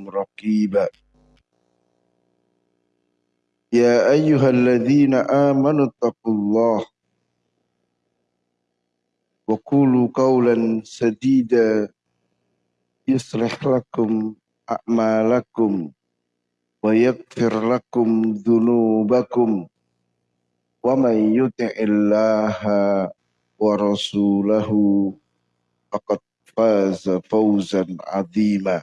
عليكم رقيبا يا أيها الذين آمنوا اتقوا الله وقولوا قولا سديدا يصلح لكم أعمالكم ويغفر لكم ذنوبكم ومن يطع الله ورسوله فقد فاز فوزا عظيما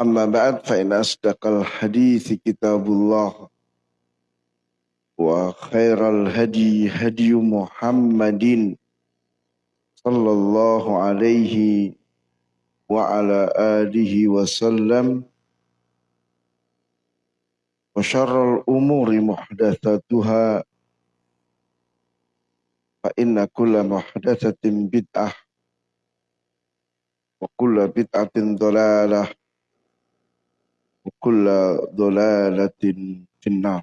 أما بعد فإن أصدق الحديث كتاب الله وخير الهدي هدي محمد صلى الله عليه وعلى آله وسلم وشر الأمور محدثاتها فإن كل محدثة بدعة وكل بدعة ضلالة وكل ضلالة في النار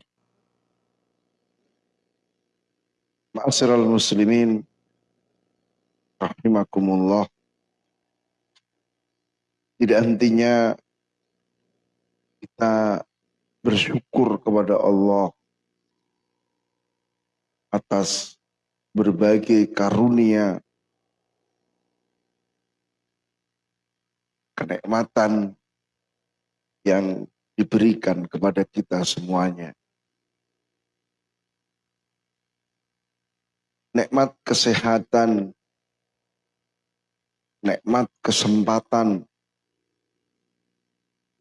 معاشر المسلمين rahimakumullah tidak hentinya kita bersyukur kepada Allah atas berbagai karunia kenikmatan yang diberikan kepada kita semuanya. Nikmat kesehatan, nikmat kesempatan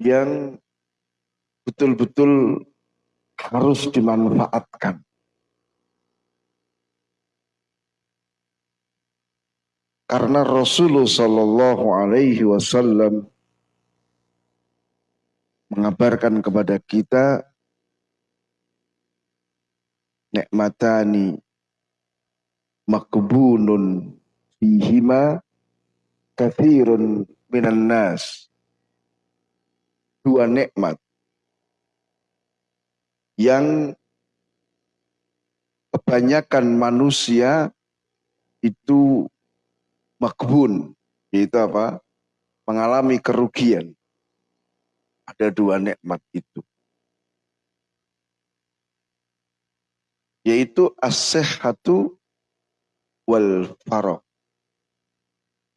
yang betul-betul harus dimanfaatkan. Karena Rasulullah Shallallahu Alaihi Wasallam mengabarkan kepada kita nikmatani makbunun fihima kathirun minan nas dua nikmat yang kebanyakan manusia itu makbun, yaitu apa? Mengalami kerugian. Ada dua nikmat itu. Yaitu as-sehatu wal farok.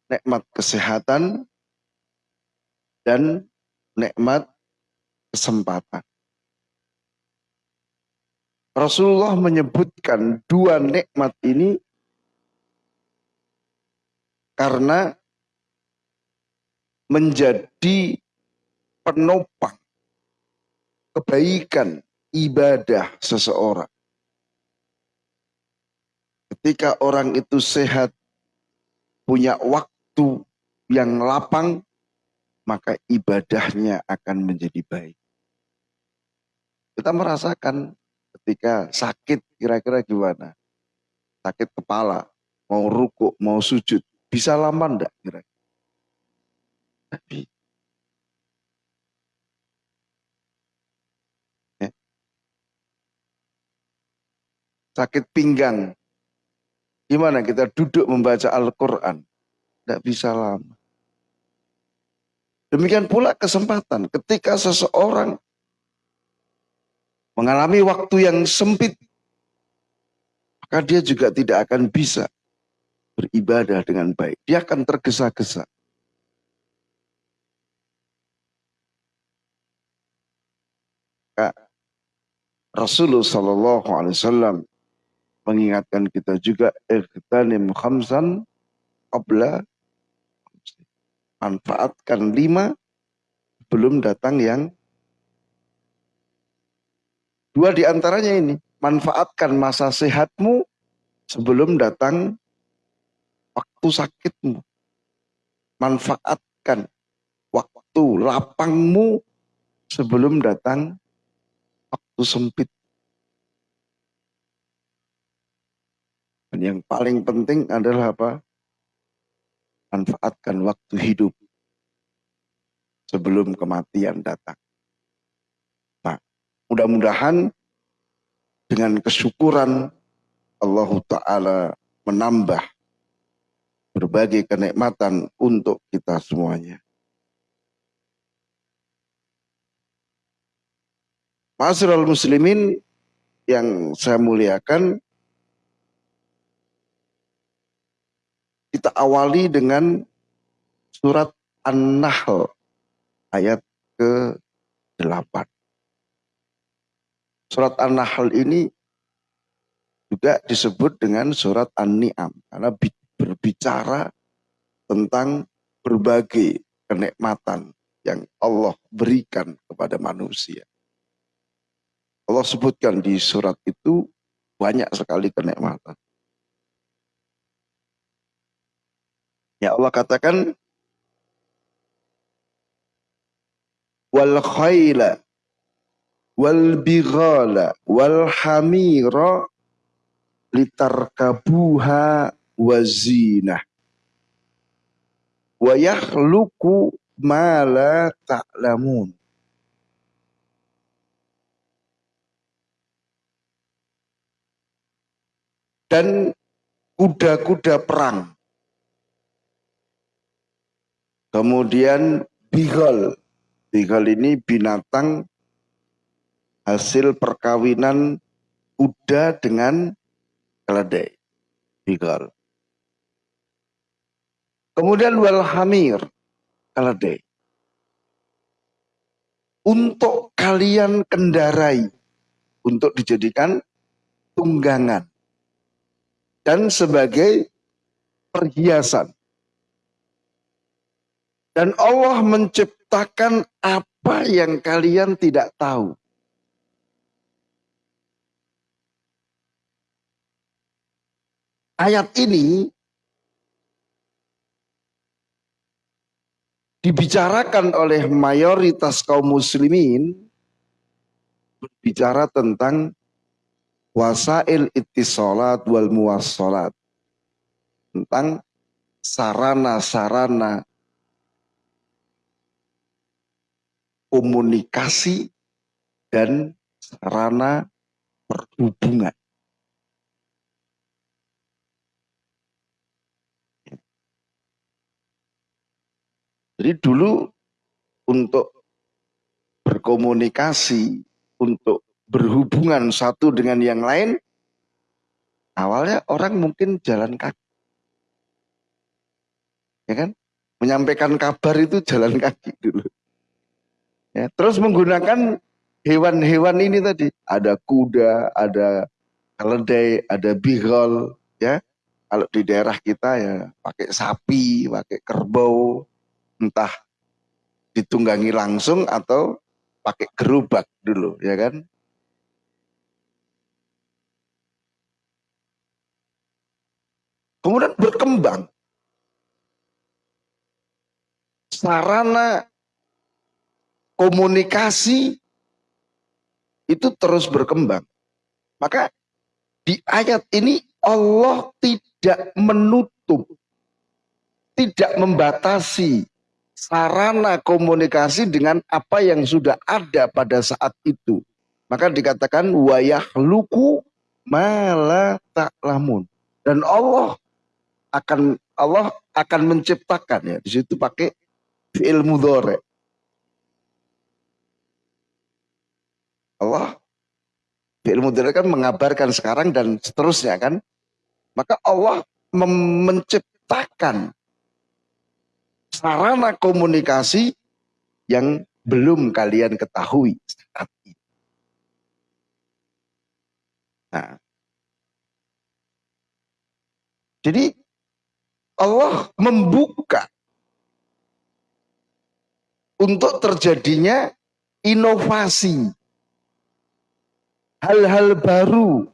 Nikmat kesehatan dan nikmat kesempatan. Rasulullah menyebutkan dua nikmat ini karena menjadi penopang kebaikan ibadah seseorang. Ketika orang itu sehat, punya waktu yang lapang, maka ibadahnya akan menjadi baik. Kita merasakan ketika sakit kira-kira gimana? Sakit kepala, mau ruku, mau sujud, bisa lama enggak kira-kira? Tapi sakit pinggang. Gimana kita duduk membaca Al-Quran? Tidak bisa lama. Demikian pula kesempatan ketika seseorang mengalami waktu yang sempit, maka dia juga tidak akan bisa beribadah dengan baik. Dia akan tergesa-gesa. Rasulullah Shallallahu Alaihi Wasallam mengingatkan kita juga ikhtanim khamsan qabla manfaatkan lima belum datang yang dua di antaranya ini manfaatkan masa sehatmu sebelum datang waktu sakitmu. Manfaatkan waktu lapangmu sebelum datang waktu sempit. Dan yang paling penting adalah apa? Manfaatkan waktu hidup sebelum kematian datang. Nah, mudah-mudahan dengan kesyukuran Allah Ta'ala menambah berbagai kenikmatan untuk kita semuanya. Masyarul muslimin yang saya muliakan, kita awali dengan surat An-Nahl ayat ke-8. Surat An-Nahl ini juga disebut dengan surat An-Ni'am karena berbicara tentang berbagai kenikmatan yang Allah berikan kepada manusia. Allah sebutkan di surat itu banyak sekali kenikmatan. Ya Allah katakan wal khayla wal bighala wal hamira litarkabuha wazinah wa yakhluqu ma la ta'lamun dan kuda-kuda perang. Kemudian bigol. Bigol ini binatang hasil perkawinan kuda dengan keledai. Bigol. Kemudian walhamir, keledai. Untuk kalian kendarai, untuk dijadikan tunggangan dan sebagai perhiasan. Dan Allah menciptakan apa yang kalian tidak tahu. Ayat ini dibicarakan oleh mayoritas kaum muslimin berbicara tentang wasail ittisalat wal muwassalat tentang sarana-sarana komunikasi dan sarana perhubungan. Jadi dulu untuk berkomunikasi, untuk berhubungan satu dengan yang lain, awalnya orang mungkin jalan kaki. Ya kan? Menyampaikan kabar itu jalan kaki dulu. Ya, terus menggunakan hewan-hewan ini tadi. Ada kuda, ada keledai, ada bigol, ya. Kalau di daerah kita ya pakai sapi, pakai kerbau, entah ditunggangi langsung atau pakai gerobak dulu, ya kan? Kemudian berkembang. Sarana komunikasi itu terus berkembang. Maka di ayat ini Allah tidak menutup, tidak membatasi sarana komunikasi dengan apa yang sudah ada pada saat itu. Maka dikatakan wayah luku mala taklamun. Dan Allah akan Allah akan menciptakan ya. Di situ pakai fi'il mudhari. Allah fi'il mudhari kan mengabarkan sekarang dan seterusnya kan. Maka Allah menciptakan sarana komunikasi yang belum kalian ketahui saat ini. Nah, jadi Allah membuka untuk terjadinya inovasi, hal-hal baru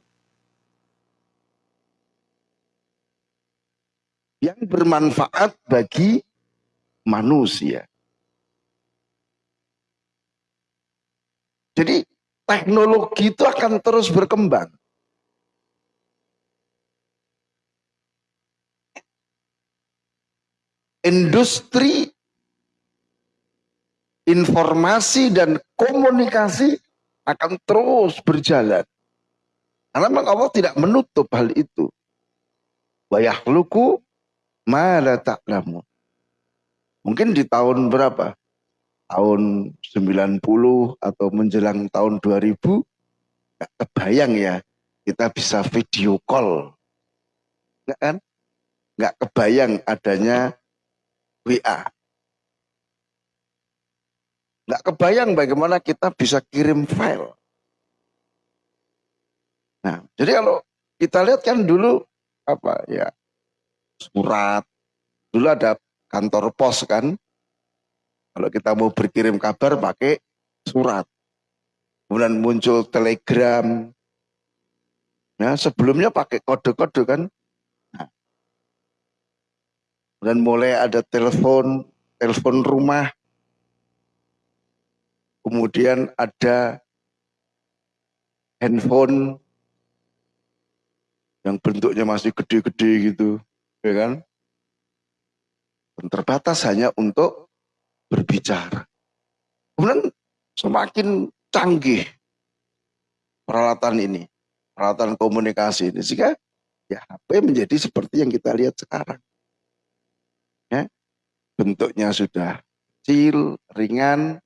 yang bermanfaat bagi manusia. Jadi teknologi itu akan terus berkembang. industri informasi dan komunikasi akan terus berjalan. Karena memang Allah tidak menutup hal itu. Wayahluku ma la ta'lamun. Mungkin di tahun berapa? Tahun 90 atau menjelang tahun 2000 gak kebayang ya kita bisa video call. Enggak kan? Enggak kebayang adanya WA. Enggak kebayang bagaimana kita bisa kirim file. Nah, jadi kalau kita lihat kan dulu apa ya surat dulu ada kantor pos kan. Kalau kita mau berkirim kabar pakai surat. Kemudian muncul telegram. Ya sebelumnya pakai kode-kode kan. Nah, kemudian mulai ada telepon telepon rumah kemudian ada handphone yang bentuknya masih gede-gede gitu ya kan? Dan terbatas hanya untuk berbicara. Kemudian semakin canggih peralatan ini, peralatan komunikasi ini, sehingga ya HP menjadi seperti yang kita lihat sekarang. Ya, bentuknya sudah kecil, ringan,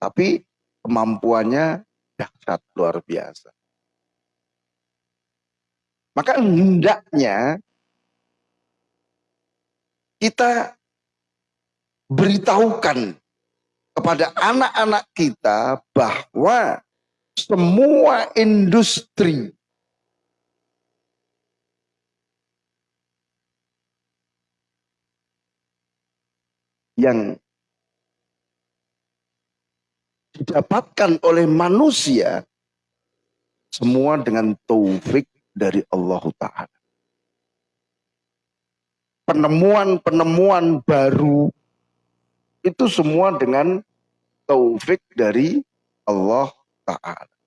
tapi kemampuannya dahsyat luar biasa. Maka hendaknya kita beritahukan kepada anak-anak kita bahwa semua industri yang didapatkan oleh manusia semua dengan taufik dari Allah Ta'ala penemuan-penemuan baru itu semua dengan taufik dari Allah Ta'ala.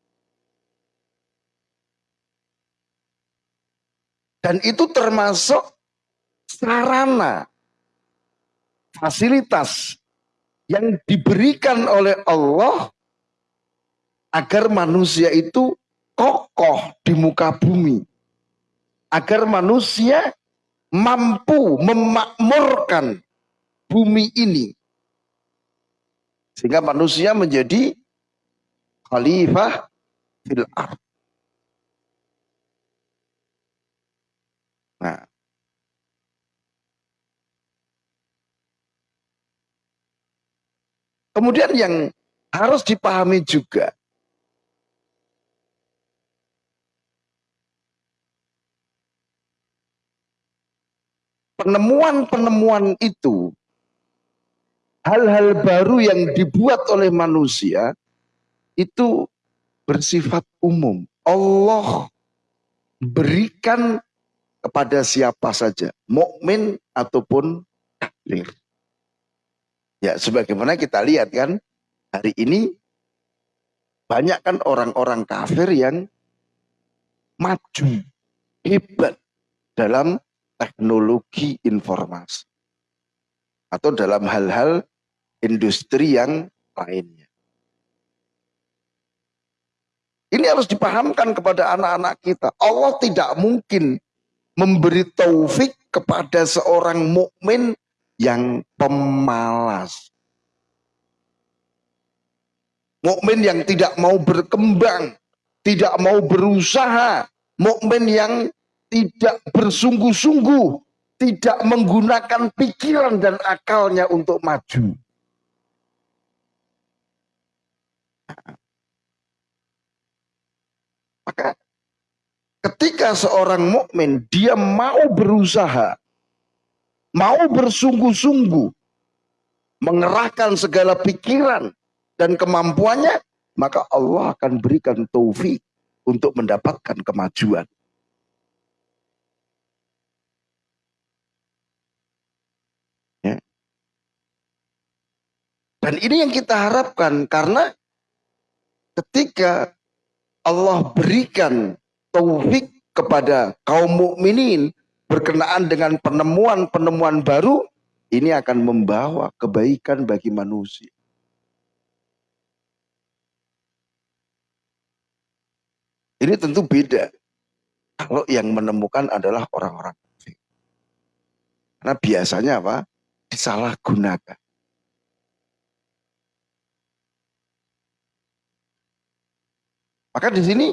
Dan itu termasuk sarana, fasilitas yang diberikan oleh Allah agar manusia itu kokoh di muka bumi. Agar manusia mampu memakmurkan bumi ini. Sehingga manusia menjadi khalifah fil ard. Nah, Kemudian yang harus dipahami juga penemuan-penemuan itu hal-hal baru yang dibuat oleh manusia itu bersifat umum. Allah berikan kepada siapa saja, mukmin ataupun kafir. Ya, sebagaimana kita lihat kan hari ini banyak kan orang-orang kafir yang maju, hebat dalam teknologi informasi atau dalam hal-hal industri yang lainnya. Ini harus dipahamkan kepada anak-anak kita. Allah tidak mungkin memberi taufik kepada seorang mukmin yang pemalas. Mukmin yang tidak mau berkembang, tidak mau berusaha, mukmin yang tidak bersungguh-sungguh, tidak menggunakan pikiran dan akalnya untuk maju. Maka ketika seorang mukmin dia mau berusaha, mau bersungguh-sungguh, mengerahkan segala pikiran dan kemampuannya, maka Allah akan berikan taufik untuk mendapatkan kemajuan. Dan ini yang kita harapkan karena ketika Allah berikan taufik kepada kaum mukminin berkenaan dengan penemuan-penemuan baru, ini akan membawa kebaikan bagi manusia. Ini tentu beda. Kalau yang menemukan adalah orang-orang Karena biasanya apa? Disalahgunakan. Maka di sini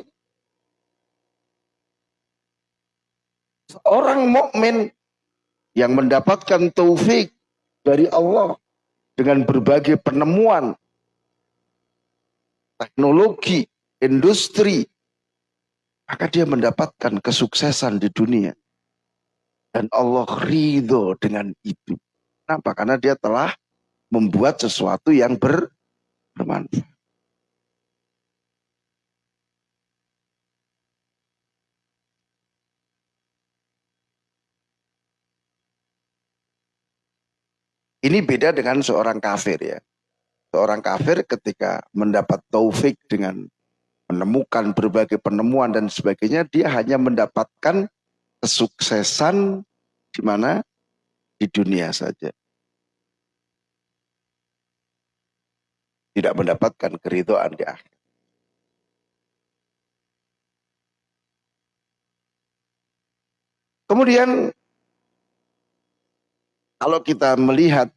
orang mukmin yang mendapatkan taufik dari Allah dengan berbagai penemuan teknologi, industri, maka dia mendapatkan kesuksesan di dunia. Dan Allah ridho dengan itu. Kenapa? Karena dia telah membuat sesuatu yang ber, bermanfaat. Ini beda dengan seorang kafir ya. Seorang kafir ketika mendapat taufik dengan menemukan berbagai penemuan dan sebagainya, dia hanya mendapatkan kesuksesan di mana? Di dunia saja. Tidak mendapatkan keridhaan di akhir. Kemudian kalau kita melihat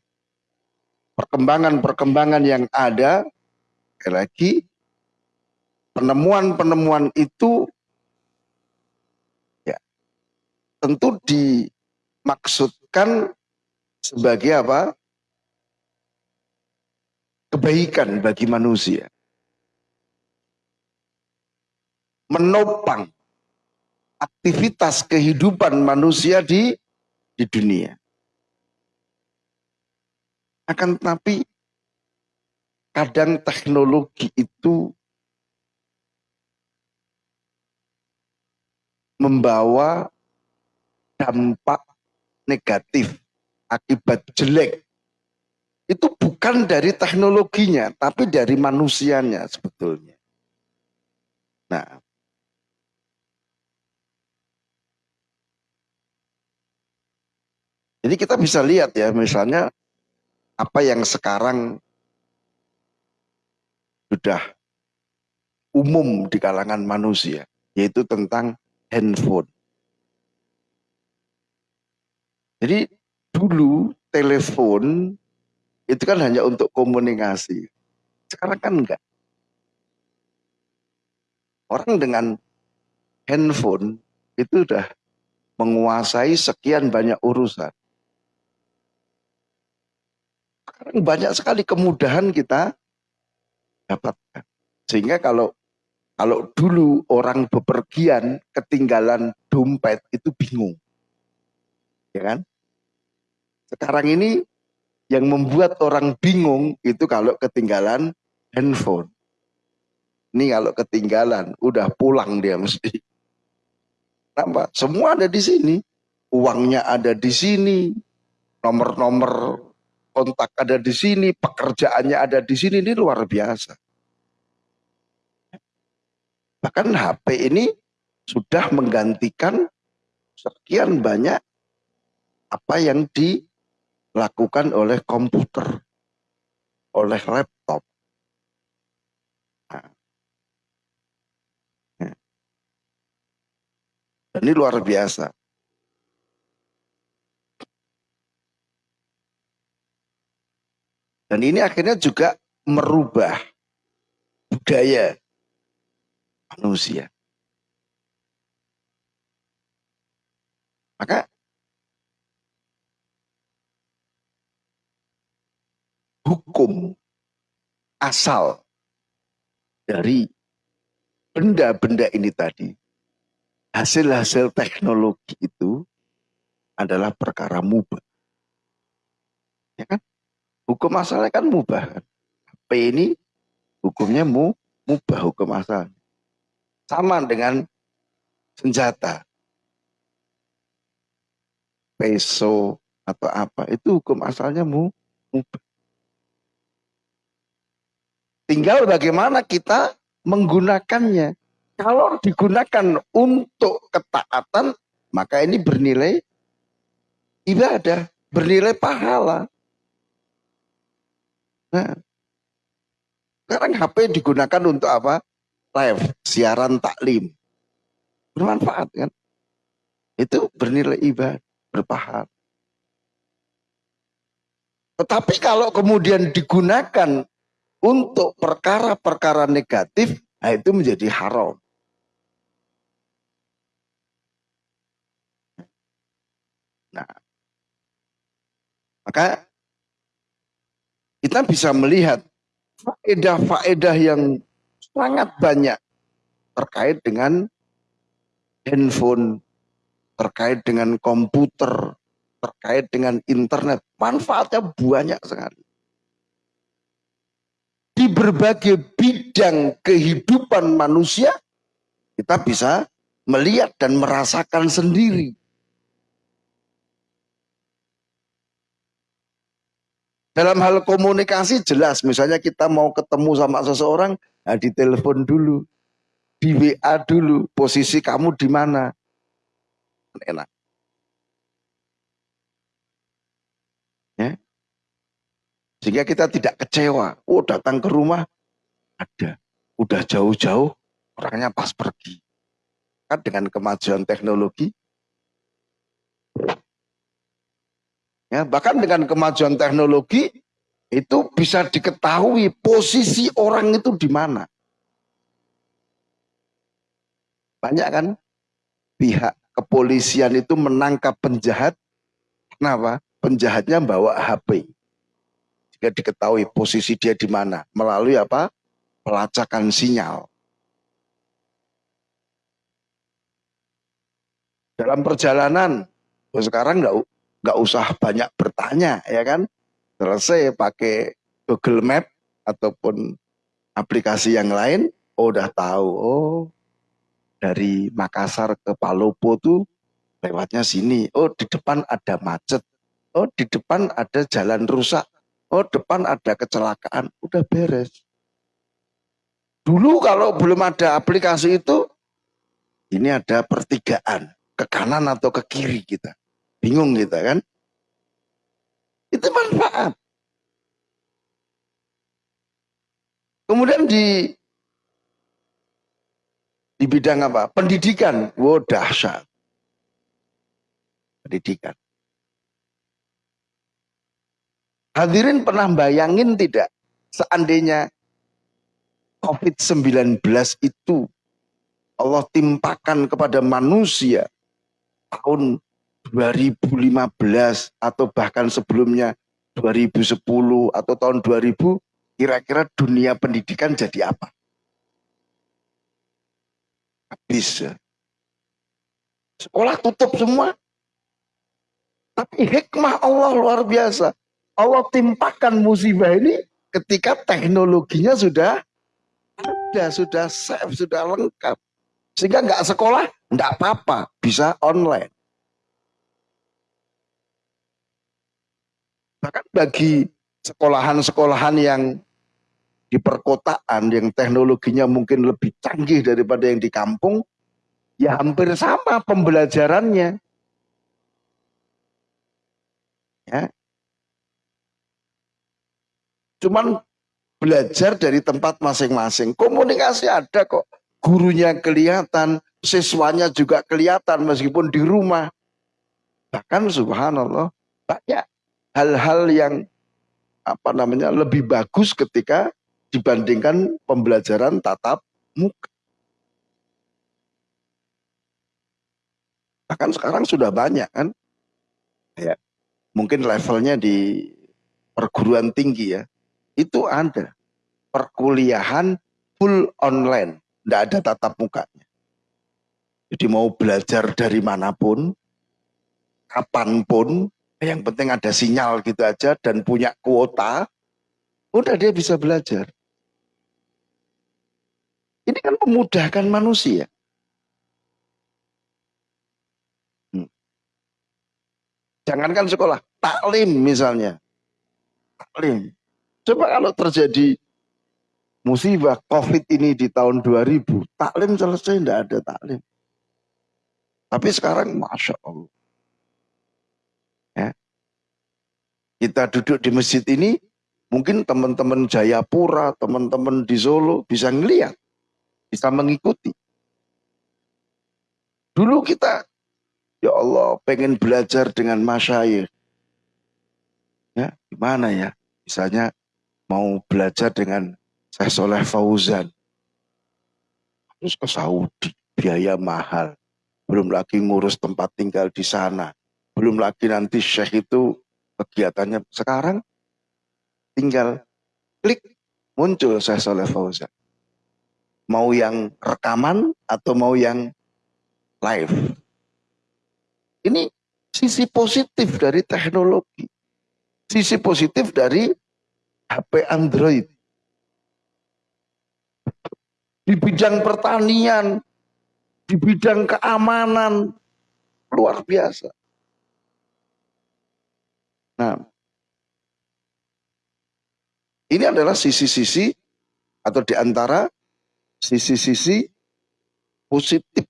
perkembangan-perkembangan yang ada, lagi penemuan-penemuan itu ya tentu dimaksudkan sebagai apa? kebaikan bagi manusia. Menopang aktivitas kehidupan manusia di di dunia. Akan tetapi kadang teknologi itu membawa dampak negatif akibat jelek itu bukan dari teknologinya tapi dari manusianya sebetulnya. Nah, jadi kita bisa lihat ya misalnya apa yang sekarang sudah umum di kalangan manusia, yaitu tentang handphone. Jadi dulu telepon itu kan hanya untuk komunikasi. Sekarang kan enggak. Orang dengan handphone itu sudah menguasai sekian banyak urusan. Sekarang banyak sekali kemudahan kita dapatkan. Sehingga kalau kalau dulu orang bepergian ketinggalan dompet itu bingung. Ya kan? Sekarang ini yang membuat orang bingung itu kalau ketinggalan handphone. Ini kalau ketinggalan, udah pulang dia mesti. Kenapa? Semua ada di sini. Uangnya ada di sini. Nomor-nomor kontak ada di sini, pekerjaannya ada di sini, ini luar biasa. Bahkan HP ini sudah menggantikan sekian banyak apa yang dilakukan oleh komputer, oleh laptop. Nah. Ya. Ini luar biasa. Dan ini akhirnya juga merubah budaya manusia. Maka hukum asal dari benda-benda ini tadi, hasil-hasil teknologi itu adalah perkara mubah. Ya kan? Hukum asalnya kan mubah. P ini hukumnya mu, mubah hukum asal. Sama dengan senjata. Peso atau apa. Itu hukum asalnya mu, mubah. Tinggal bagaimana kita menggunakannya. Kalau digunakan untuk ketaatan, maka ini bernilai ibadah, bernilai pahala. Nah, sekarang HP digunakan untuk apa? Live, siaran taklim. Bermanfaat kan? Itu bernilai ibadah, berpahala. Tetapi kalau kemudian digunakan untuk perkara-perkara negatif, nah itu menjadi haram. Nah, maka kita bisa melihat faedah-faedah yang sangat banyak terkait dengan handphone, terkait dengan komputer, terkait dengan internet. Manfaatnya banyak sekali. Di berbagai bidang kehidupan manusia, kita bisa melihat dan merasakan sendiri. Dalam hal komunikasi jelas, misalnya kita mau ketemu sama seseorang, nah ditelepon dulu, di WA dulu, posisi kamu di mana. Enak. Ya. Sehingga kita tidak kecewa. Oh datang ke rumah, ada. Udah jauh-jauh, orangnya pas pergi. Kan dengan kemajuan teknologi, Ya, bahkan dengan kemajuan teknologi itu bisa diketahui posisi orang itu di mana. Banyak kan pihak kepolisian itu menangkap penjahat. Kenapa? Penjahatnya bawa HP. Jika diketahui posisi dia di mana melalui apa? Pelacakan sinyal. Dalam perjalanan, sekarang nggak nggak usah banyak bertanya ya kan? Selesai pakai Google Map ataupun aplikasi yang lain oh udah tahu oh dari Makassar ke Palopo tuh lewatnya sini. Oh di depan ada macet. Oh di depan ada jalan rusak. Oh depan ada kecelakaan. Udah beres. Dulu kalau belum ada aplikasi itu ini ada pertigaan ke kanan atau ke kiri kita Bingung kita kan? Itu manfaat. Kemudian di di bidang apa? Pendidikan. Wow, dahsyat. Pendidikan. Hadirin pernah bayangin tidak seandainya COVID-19 itu Allah timpakan kepada manusia tahun 2015 atau bahkan sebelumnya 2010 atau tahun 2000 kira-kira dunia pendidikan jadi apa? Habis ya. Sekolah tutup semua. Tapi hikmah Allah luar biasa. Allah timpakan musibah ini ketika teknologinya sudah ada, sudah safe, sudah lengkap. Sehingga nggak sekolah, nggak apa-apa, bisa online. Bahkan bagi sekolahan-sekolahan yang di perkotaan yang teknologinya mungkin lebih canggih daripada yang di kampung, ya hampir sama pembelajarannya. Ya. Cuman belajar dari tempat masing-masing. Komunikasi ada kok. Gurunya kelihatan, siswanya juga kelihatan meskipun di rumah. Bahkan subhanallah banyak hal-hal yang apa namanya lebih bagus ketika dibandingkan pembelajaran tatap muka. Bahkan sekarang sudah banyak kan, ya. Mungkin levelnya di perguruan tinggi ya, itu ada. Perkuliahan full online, tidak ada tatap mukanya. Jadi mau belajar dari mana pun, kapan pun, yang penting ada sinyal gitu aja dan punya kuota, udah dia bisa belajar. Ini kan memudahkan manusia. Hmm. Jangankan sekolah, taklim misalnya. Taklim. Coba kalau terjadi musibah COVID ini di tahun 2000, taklim selesai, tidak ada taklim. Tapi sekarang Masya Allah. Kita duduk di masjid ini, mungkin teman-teman Jayapura, teman-teman di Solo bisa ngeliat, bisa mengikuti. Dulu kita, ya Allah, pengen belajar dengan masyayikh. Ya, gimana ya? Misalnya mau belajar dengan saya Soleh Fauzan. Terus ke Saudi, biaya mahal. Belum lagi ngurus tempat tinggal di sana. Belum lagi nanti Syekh itu kegiatannya. Sekarang tinggal klik muncul saya Soleh Fauzan. Mau yang rekaman atau mau yang live. Ini sisi positif dari teknologi. Sisi positif dari HP Android. Di bidang pertanian, di bidang keamanan, luar biasa. Nah, ini adalah sisi-sisi atau di antara sisi-sisi positif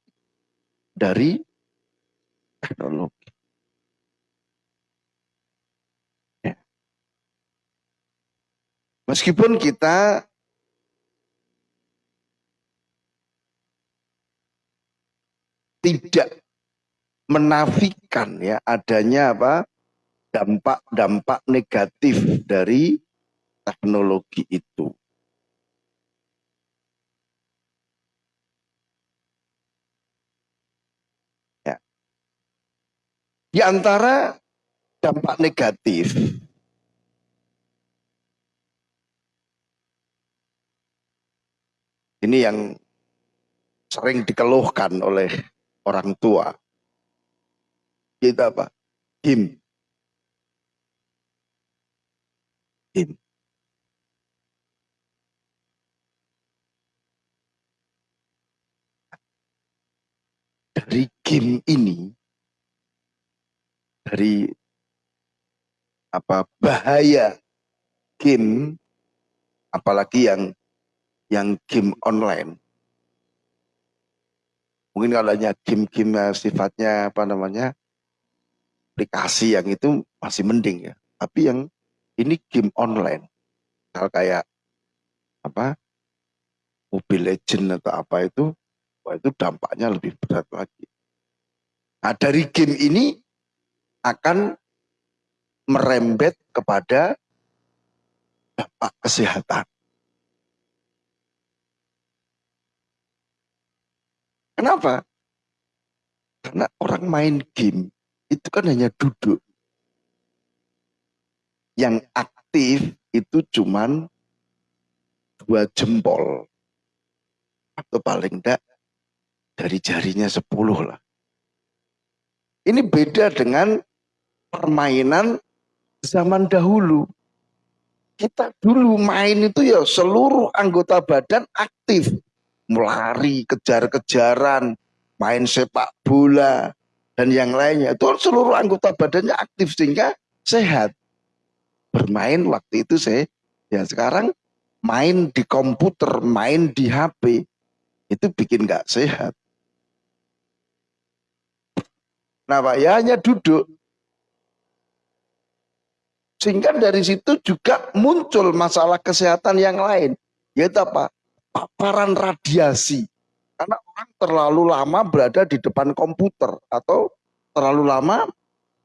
dari teknologi. Ya. Meskipun kita tidak menafikan ya adanya apa dampak-dampak negatif dari teknologi itu. Ya. Di antara dampak negatif ini yang sering dikeluhkan oleh orang tua. Kita apa? Game. Game. Dari game ini, dari apa bahaya game, apalagi yang yang game online, Mungkin kalau hanya game-game sifatnya apa namanya aplikasi yang itu masih mending ya. Tapi yang ini game online, hal kayak apa Mobile Legend atau apa itu, wah itu dampaknya lebih berat lagi. Nah dari game ini akan merembet kepada dampak kesehatan. Kenapa? Karena orang main game itu kan hanya duduk. Yang aktif itu cuman dua jempol. Atau paling enggak dari jarinya sepuluh lah. Ini beda dengan permainan zaman dahulu. Kita dulu main itu ya seluruh anggota badan aktif melari, kejar-kejaran, main sepak bola, dan yang lainnya. Itu seluruh anggota badannya aktif sehingga sehat. Bermain waktu itu saya, ya sekarang main di komputer, main di HP, itu bikin nggak sehat. Nah Pak, ya hanya duduk. Sehingga dari situ juga muncul masalah kesehatan yang lain. Yaitu apa? paparan radiasi. Karena orang terlalu lama berada di depan komputer atau terlalu lama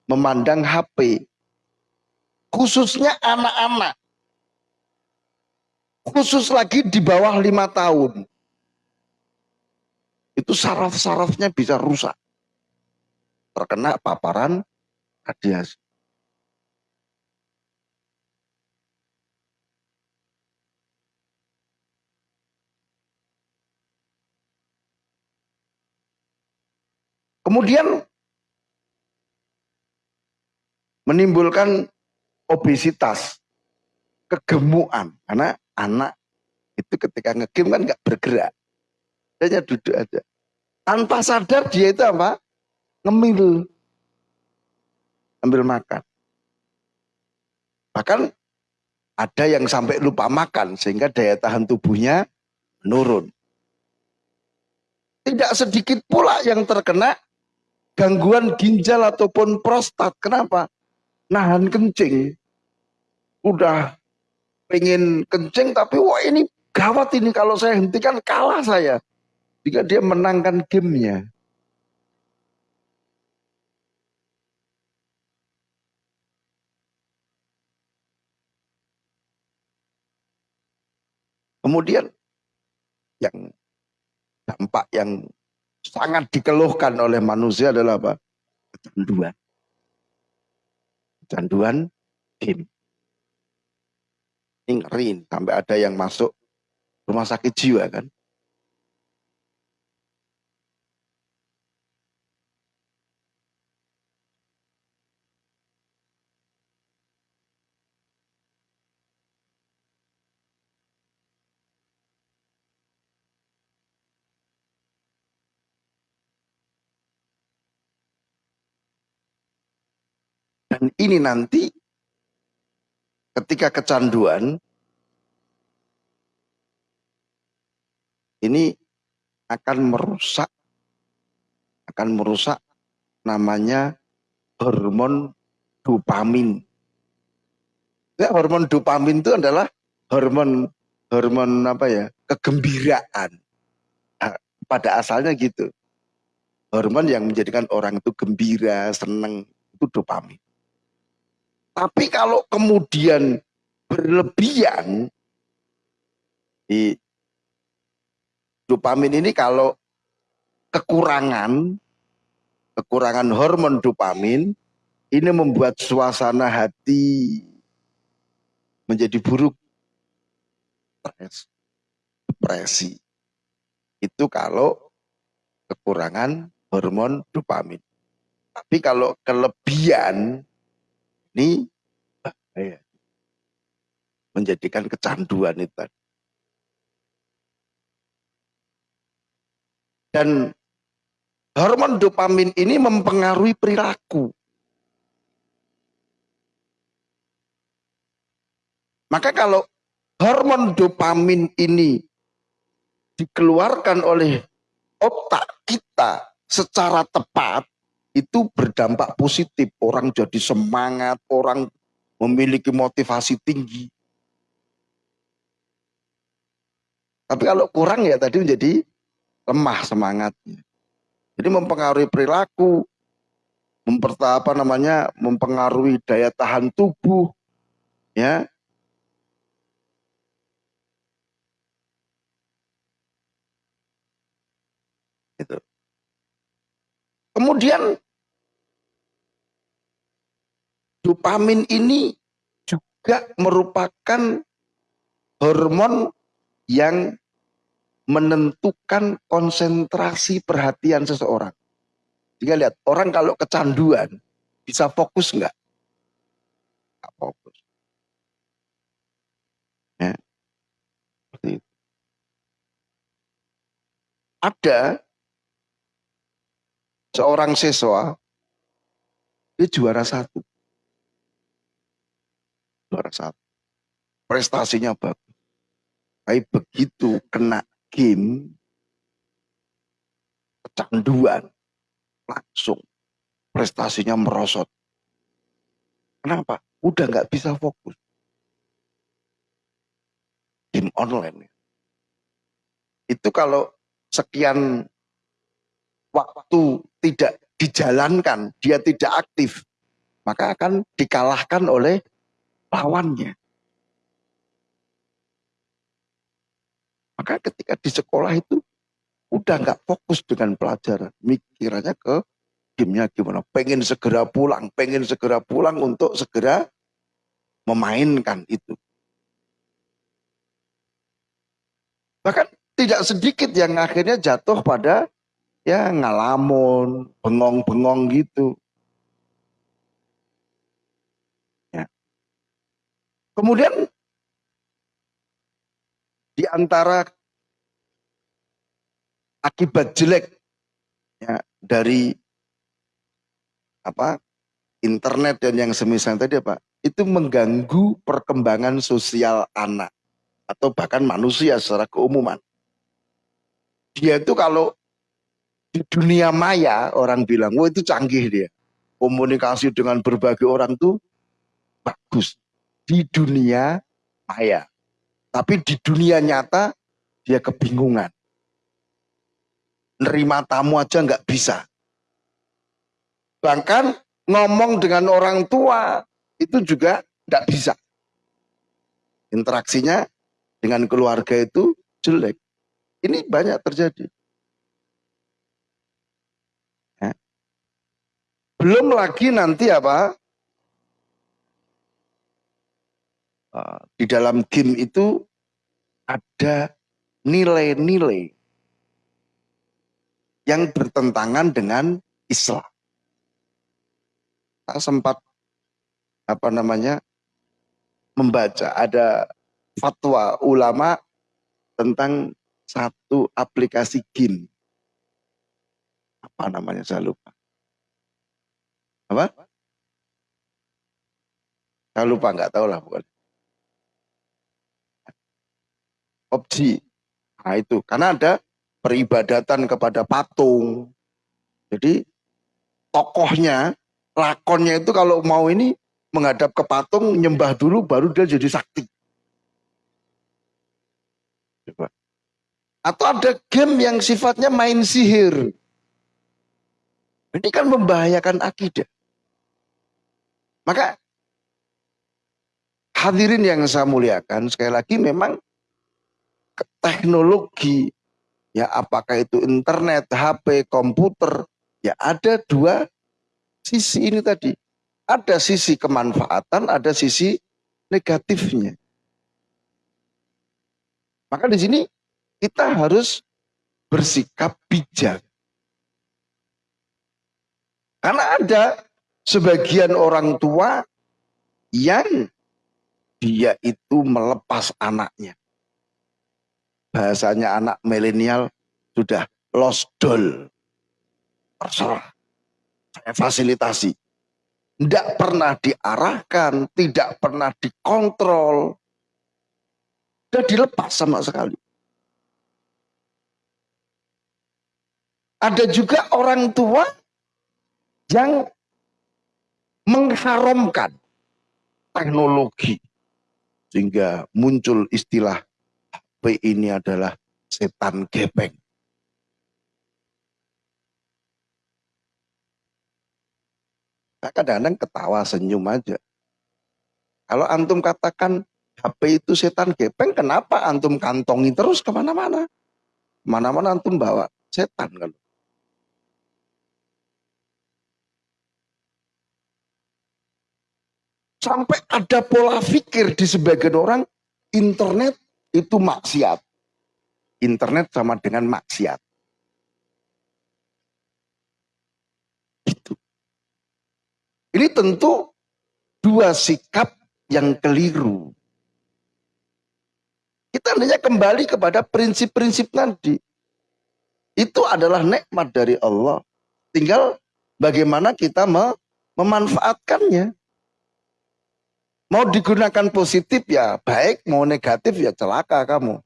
memandang HP. Khususnya anak-anak. Khusus lagi di bawah lima tahun. Itu saraf-sarafnya bisa rusak. Terkena paparan radiasi. Kemudian menimbulkan obesitas, kegemukan. Karena anak itu ketika ngegame kan nggak bergerak. Hanya duduk aja. Tanpa sadar dia itu apa? Ngemil. Ambil makan. Bahkan ada yang sampai lupa makan sehingga daya tahan tubuhnya menurun. Tidak sedikit pula yang terkena gangguan ginjal ataupun prostat. Kenapa? nahan kencing. Udah pengen kencing tapi wah ini gawat ini kalau saya hentikan kalah saya. Jika dia menangkan gamenya. Kemudian yang dampak yang sangat dikeluhkan oleh manusia adalah apa? Kecanduan. Kecanduan game. Ini ngeri sampai ada yang masuk rumah sakit jiwa kan. Dan ini nanti ketika kecanduan ini akan merusak akan merusak namanya hormon dopamin. Ya, hormon dopamin itu adalah hormon hormon apa ya? kegembiraan. Nah, pada asalnya gitu. Hormon yang menjadikan orang itu gembira, senang itu dopamin. Tapi kalau kemudian berlebihan, di dopamin ini kalau kekurangan, kekurangan hormon dopamin, ini membuat suasana hati menjadi buruk. Stres, depresi. Itu kalau kekurangan hormon dopamin. Tapi kalau kelebihan ini bahaya. Menjadikan kecanduan itu. Dan hormon dopamin ini mempengaruhi perilaku. Maka kalau hormon dopamin ini dikeluarkan oleh otak kita secara tepat, itu berdampak positif. Orang jadi semangat, orang memiliki motivasi tinggi. Tapi kalau kurang ya tadi menjadi lemah semangatnya. Jadi mempengaruhi perilaku, apa namanya, mempengaruhi daya tahan tubuh, ya. Itu. Kemudian dopamin ini juga merupakan hormon yang menentukan konsentrasi perhatian seseorang. Jika lihat, orang kalau kecanduan, bisa fokus enggak? Enggak fokus. Ya. Ada seorang siswa, dia juara satu juara satu. Prestasinya bagus. Tapi begitu kena game, kecanduan, langsung prestasinya merosot. Kenapa? Udah nggak bisa fokus. Game online. Itu kalau sekian waktu tidak dijalankan, dia tidak aktif, maka akan dikalahkan oleh lawannya. Maka ketika di sekolah itu udah nggak fokus dengan pelajaran, mikirannya ke gamenya gimana. Pengen segera pulang, pengen segera pulang untuk segera memainkan itu. Bahkan tidak sedikit yang akhirnya jatuh pada ya ngalamun, bengong-bengong gitu. Kemudian di antara akibat jelek ya, dari apa internet dan yang semisal tadi apa itu mengganggu perkembangan sosial anak atau bahkan manusia secara keumuman. Dia itu kalau di dunia maya orang bilang, wah itu canggih dia. Komunikasi dengan berbagai orang tuh bagus di dunia maya. Tapi di dunia nyata dia kebingungan. Nerima tamu aja nggak bisa. Bahkan ngomong dengan orang tua itu juga nggak bisa. Interaksinya dengan keluarga itu jelek. Ini banyak terjadi. Ya. Belum lagi nanti apa? Di dalam game itu ada nilai-nilai yang bertentangan dengan Islam. Saya sempat apa namanya membaca ada fatwa ulama tentang satu aplikasi game. Apa namanya saya lupa. Apa? Saya lupa nggak tahu lah bukan. Opsi. Nah itu karena ada peribadatan kepada patung. Jadi tokohnya lakonnya itu kalau mau ini menghadap ke patung, nyembah dulu, baru dia jadi sakti. Atau ada game yang sifatnya main sihir. Ini kan membahayakan akidah. Maka hadirin yang saya muliakan, sekali lagi memang teknologi, ya apakah itu internet, HP, komputer, ya ada dua sisi ini tadi. Ada sisi kemanfaatan, ada sisi negatifnya. Maka di sini kita harus bersikap bijak. Karena ada sebagian orang tua yang dia itu melepas anaknya. Bahasanya anak milenial sudah lost doll. Terserah saya fasilitasi. Tidak pernah diarahkan, tidak pernah dikontrol. Dan dilepas sama sekali. Ada juga orang tua yang mengharamkan teknologi. Sehingga muncul istilah HP ini adalah setan gepeng. Saya kadang-kadang ketawa senyum aja. Kalau antum katakan HP itu setan gepeng, kenapa antum kantongi terus ke mana-mana? Mana-mana antum bawa setan kan. Sampai ada pola pikir di sebagian orang, internet itu maksiat. Internet sama dengan maksiat. Ini tentu dua sikap yang keliru. Kita hanya kembali kepada prinsip-prinsip nanti. Itu adalah nikmat dari Allah. Tinggal bagaimana kita memanfaatkannya. Mau digunakan positif ya baik, mau negatif ya celaka kamu.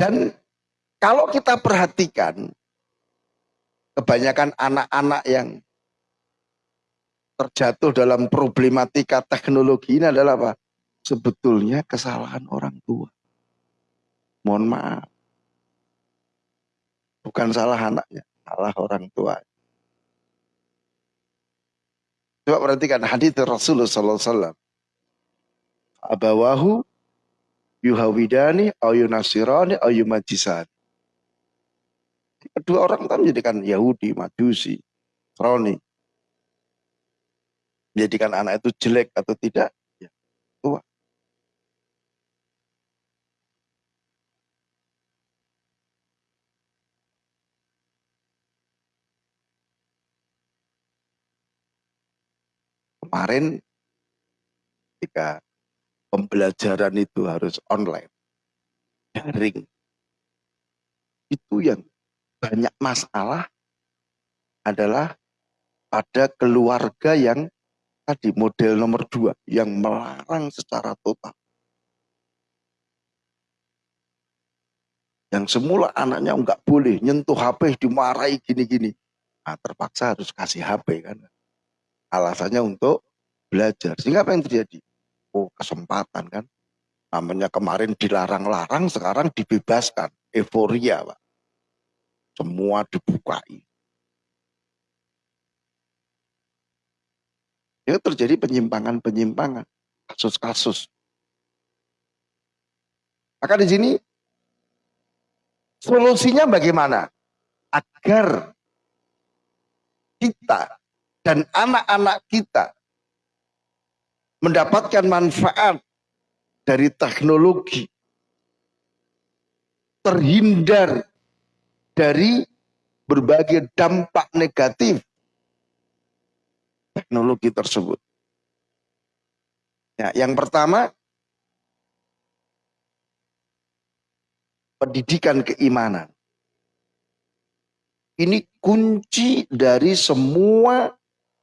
Dan kalau kita perhatikan, kebanyakan anak-anak yang terjatuh dalam problematika teknologi ini adalah apa? Sebetulnya kesalahan orang tua. Mohon maaf. Bukan salah anaknya, salah orang tua. Coba perhatikan hadis Rasulullah SAW. Abawahu yuhawidani au yunasirani au yumajisan. Kedua orang itu menjadikan Yahudi, Majusi, Roni. Menjadikan anak itu jelek atau tidak, ya tua. Kemarin ketika pembelajaran itu harus online, daring. Itu yang banyak masalah adalah pada keluarga yang tadi model nomor dua yang melarang secara total. Yang semula anaknya nggak boleh nyentuh HP dimarahi gini-gini. Nah, terpaksa harus kasih HP kan. Alasannya untuk belajar. Sehingga apa yang terjadi? oh kesempatan kan. Namanya kemarin dilarang-larang, sekarang dibebaskan. Euforia, Pak. semua dibukai. Itu terjadi penyimpangan-penyimpangan, kasus-kasus. Maka di sini solusinya bagaimana? Agar kita dan anak-anak kita mendapatkan manfaat dari teknologi, terhindar dari berbagai dampak negatif teknologi tersebut. Ya, yang pertama pendidikan keimanan. Ini kunci dari semua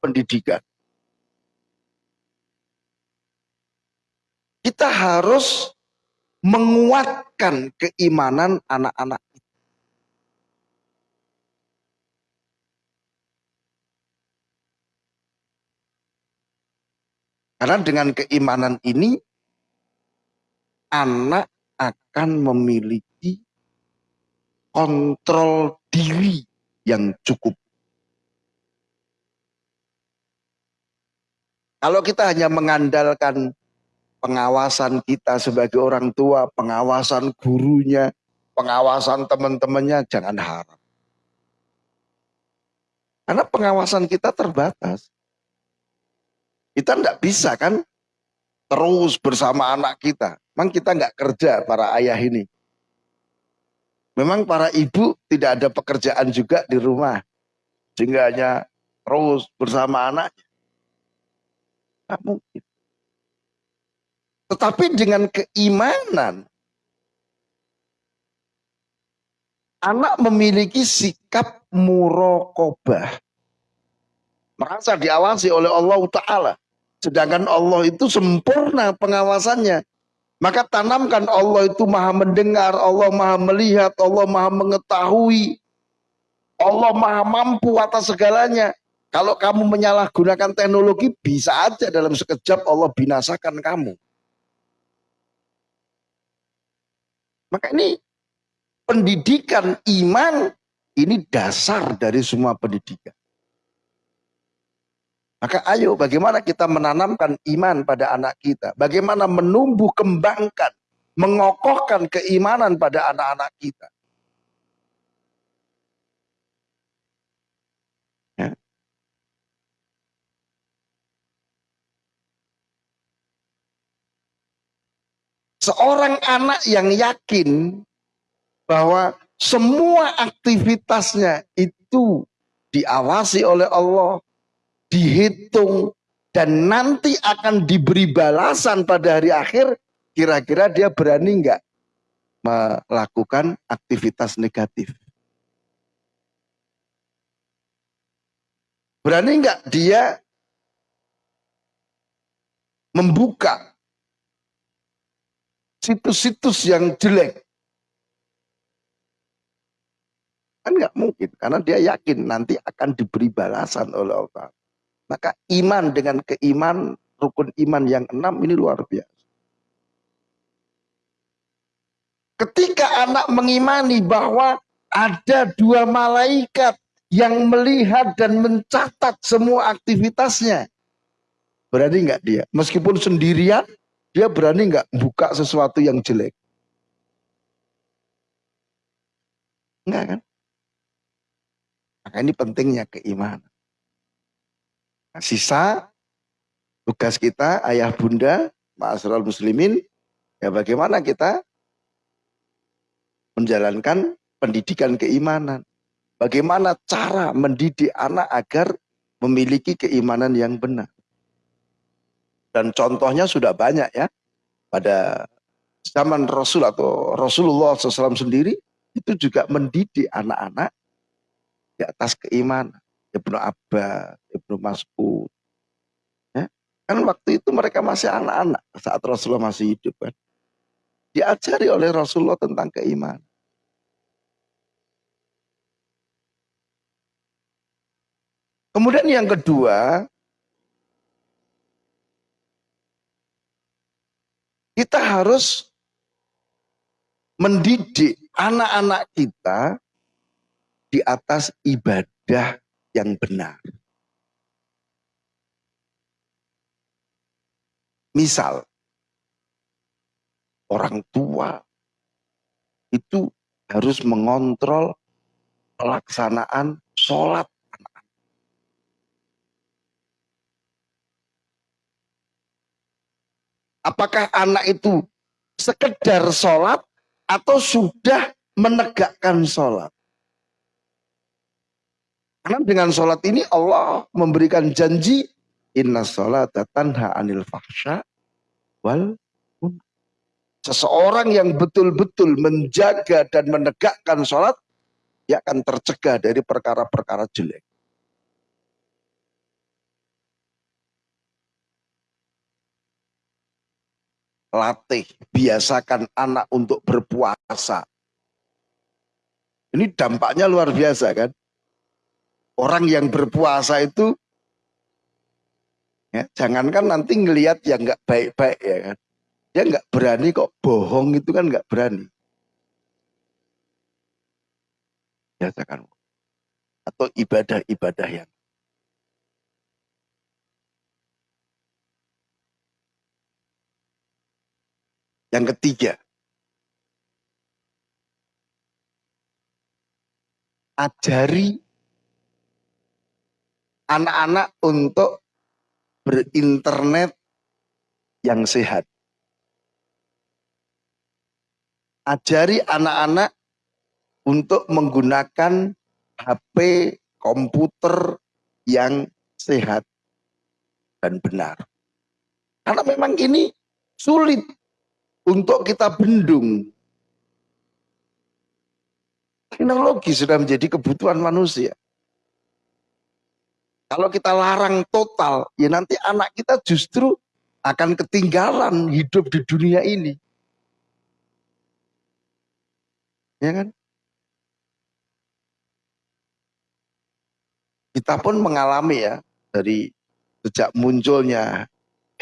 pendidikan. Kita harus menguatkan keimanan anak-anak Karena dengan keimanan ini, anak akan memiliki kontrol diri yang cukup. Kalau kita hanya mengandalkan pengawasan kita sebagai orang tua, pengawasan gurunya, pengawasan teman-temannya, jangan harap. Karena pengawasan kita terbatas. Kita tidak bisa kan terus bersama anak kita. Memang kita nggak kerja para ayah ini. Memang para ibu tidak ada pekerjaan juga di rumah. Sehingga hanya terus bersama anaknya. Tidak mungkin. Tetapi dengan keimanan, anak memiliki sikap murokobah merasa diawasi oleh Allah Ta'ala. Sedangkan Allah itu sempurna pengawasannya. Maka tanamkan Allah itu maha mendengar, Allah maha melihat, Allah maha mengetahui. Allah maha mampu atas segalanya. Kalau kamu menyalahgunakan teknologi, bisa aja dalam sekejap Allah binasakan kamu. Maka ini pendidikan iman ini dasar dari semua pendidikan. Maka ayo bagaimana kita menanamkan iman pada anak kita. Bagaimana menumbuh kembangkan, mengokohkan keimanan pada anak-anak kita. Seorang anak yang yakin bahwa semua aktivitasnya itu diawasi oleh Allah, dihitung, dan nanti akan diberi balasan pada hari akhir, kira-kira dia berani nggak melakukan aktivitas negatif? Berani nggak dia membuka situs-situs yang jelek? Kan nggak mungkin, karena dia yakin nanti akan diberi balasan oleh Allah. Maka iman dengan keiman, rukun iman yang enam ini luar biasa. Ketika anak mengimani bahwa ada dua malaikat yang melihat dan mencatat semua aktivitasnya. Berani nggak dia? Meskipun sendirian, dia berani nggak buka sesuatu yang jelek? Enggak kan? Maka ini pentingnya keimanan. Nah, sisa tugas kita ayah bunda, ma'asral muslimin, ya bagaimana kita menjalankan pendidikan keimanan. Bagaimana cara mendidik anak agar memiliki keimanan yang benar. Dan contohnya sudah banyak ya. Pada zaman Rasul atau Rasulullah SAW sendiri itu juga mendidik anak-anak di atas keimanan. Ibnu Abbas, Ibnu Mas'ud. Ya. Kan waktu itu mereka masih anak-anak saat Rasulullah masih hidup kan. Diajari oleh Rasulullah tentang keimanan. Kemudian yang kedua, kita harus mendidik anak-anak kita di atas ibadah yang benar. Misal, orang tua itu harus mengontrol pelaksanaan sholat Apakah anak itu sekedar sholat atau sudah menegakkan sholat? Karena dengan sholat ini Allah memberikan janji inna sholat tanha anil fahsya wal Seseorang yang betul-betul menjaga dan menegakkan sholat, dia akan tercegah dari perkara-perkara jelek. Latih, biasakan anak untuk berpuasa. Ini dampaknya luar biasa kan. Orang yang berpuasa itu, ya, jangankan nanti ngelihat yang nggak baik-baik ya kan. Dia nggak berani kok bohong itu kan nggak berani. Biasakan. Atau ibadah-ibadah yang Yang ketiga, ajari anak-anak untuk berinternet yang sehat. Ajari anak-anak untuk menggunakan HP komputer yang sehat dan benar. Karena memang ini sulit untuk kita bendung. Teknologi sudah menjadi kebutuhan manusia. Kalau kita larang total, ya nanti anak kita justru akan ketinggalan hidup di dunia ini. Ya kan? Kita pun mengalami ya, dari sejak munculnya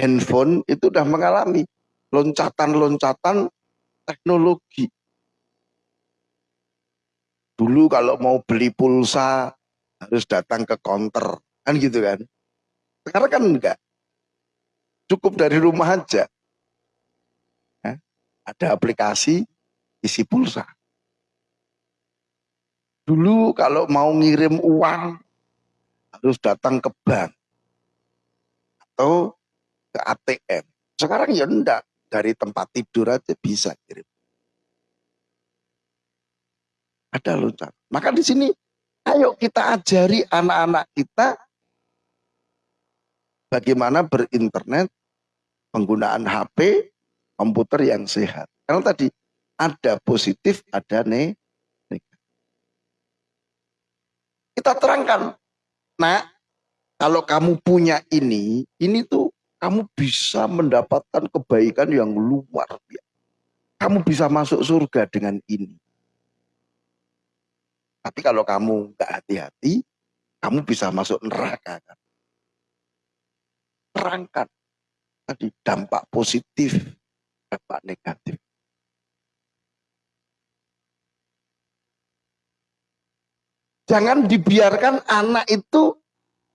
handphone itu sudah mengalami loncatan-loncatan teknologi. Dulu kalau mau beli pulsa harus datang ke counter, kan gitu kan. Sekarang kan enggak. Cukup dari rumah aja. Ada aplikasi isi pulsa. Dulu kalau mau ngirim uang harus datang ke bank atau ke ATM. Sekarang ya enggak dari tempat tidur aja bisa kirim. Ada loncat. Maka di sini ayo kita ajari anak-anak kita bagaimana berinternet, penggunaan HP, komputer yang sehat. Karena tadi ada positif, ada negatif. Kita terangkan, nah kalau kamu punya ini, ini tuh kamu bisa mendapatkan kebaikan yang luar biasa. Kamu bisa masuk surga dengan ini. Tapi kalau kamu nggak hati-hati, kamu bisa masuk neraka. Kan? Terangkan tadi dampak positif, dampak negatif. Jangan dibiarkan anak itu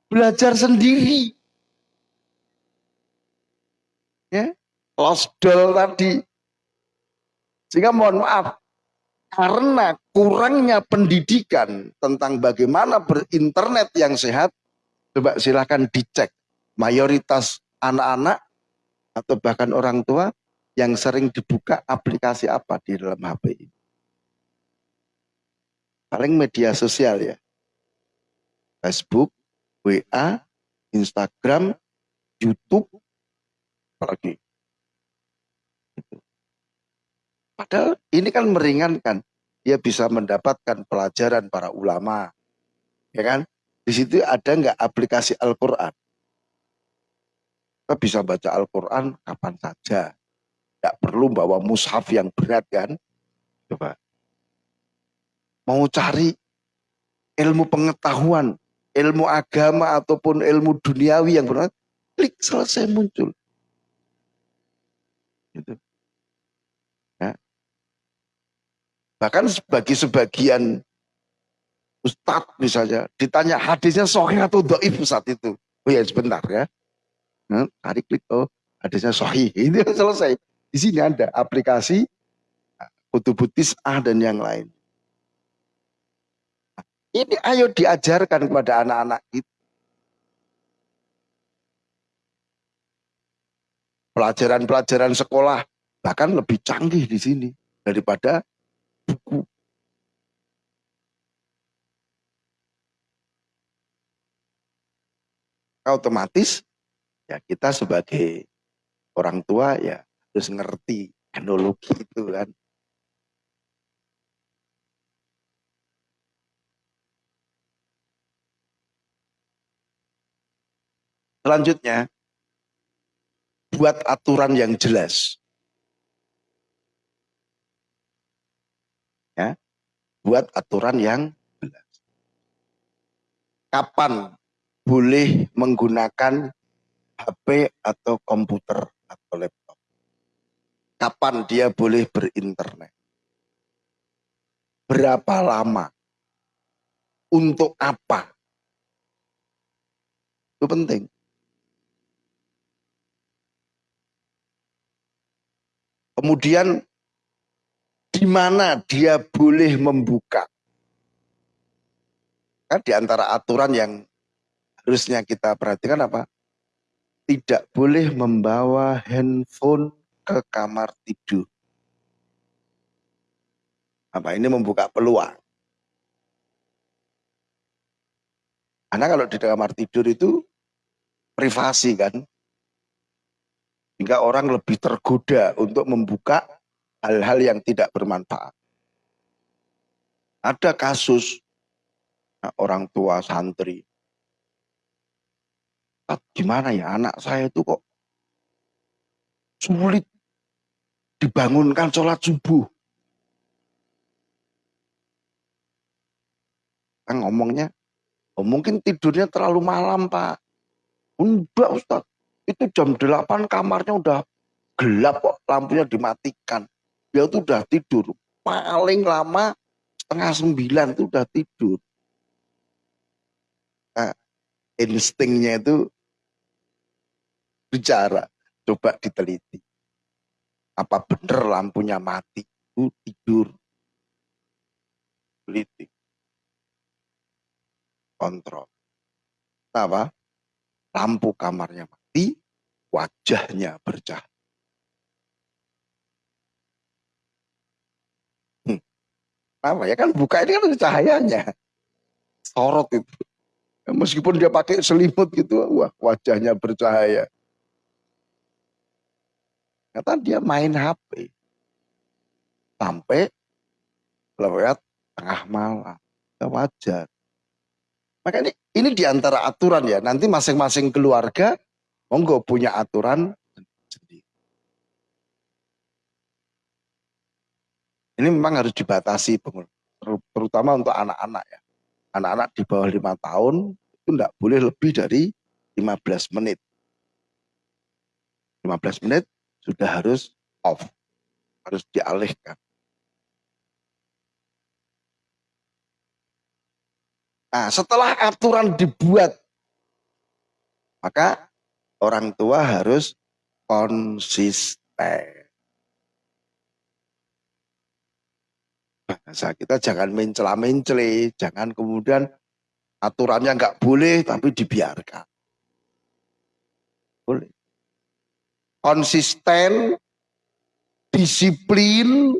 belajar sendiri ya. Lost doll tadi. Sehingga mohon maaf karena kurangnya pendidikan tentang bagaimana berinternet yang sehat coba silahkan dicek mayoritas anak-anak atau bahkan orang tua yang sering dibuka aplikasi apa di dalam HP ini. Paling media sosial ya. Facebook, WA, Instagram, YouTube, apalagi. Padahal ini kan meringankan. Dia bisa mendapatkan pelajaran para ulama. Ya kan? Di situ ada nggak aplikasi Al-Quran? Kita bisa baca Al-Quran kapan saja. Tidak perlu bawa mushaf yang berat kan? Coba. Mau cari ilmu pengetahuan, ilmu agama ataupun ilmu duniawi yang berat, klik selesai muncul. Gitu. Ya. Bahkan bagi sebagian Ustadz misalnya, ditanya hadisnya sohih atau doif saat itu. Oh ya sebentar ya. Nah, tarik klik, oh hadisnya sohih. Ini selesai. Di sini ada aplikasi kutubutis A dan yang lain. Ini ayo diajarkan kepada anak-anak kita. Pelajaran-pelajaran sekolah bahkan lebih canggih di sini daripada buku. Otomatis ya kita sebagai orang tua ya harus ngerti teknologi itu kan. Selanjutnya, buat aturan yang jelas. Ya, buat aturan yang jelas. Kapan boleh menggunakan HP atau komputer atau laptop? Kapan dia boleh berinternet? Berapa lama? Untuk apa? Itu penting. Kemudian di mana dia boleh membuka. Kan di antara aturan yang harusnya kita perhatikan apa? Tidak boleh membawa handphone ke kamar tidur. Apa ini membuka peluang. Karena kalau di kamar tidur itu privasi kan, sehingga orang lebih tergoda untuk membuka hal-hal yang tidak bermanfaat. Ada kasus nah, orang tua santri. Gimana ya anak saya itu kok sulit dibangunkan sholat subuh. Kan ngomongnya, oh mungkin tidurnya terlalu malam pak. Enggak Ustaz, itu jam 8 kamarnya udah gelap kok, lampunya dimatikan. Dia tuh udah tidur. Paling lama setengah sembilan itu udah tidur. Nah, instingnya itu bicara. Coba diteliti. Apa benar lampunya mati? Itu tidur. Teliti. Kontrol. Apa? Lampu kamarnya mati mati, wajahnya bercahaya. Hmm. Apa ya kan buka ini kan ada cahayanya. Sorot itu. Meskipun dia pakai selimut gitu, wah wajahnya bercahaya. Kata dia main HP. Sampai lewat tengah malam. Wajar. Maka ini, ini di antara aturan ya. Nanti masing-masing keluarga monggo punya aturan sendiri. Ini memang harus dibatasi, terutama untuk anak-anak ya. Anak-anak di bawah lima tahun itu tidak boleh lebih dari 15 menit. 15 menit sudah harus off, harus dialihkan. Nah, setelah aturan dibuat, maka orang tua harus konsisten. Bahasa kita jangan mencela-mencele, jangan kemudian aturannya nggak boleh tapi dibiarkan. Boleh. Konsisten, disiplin,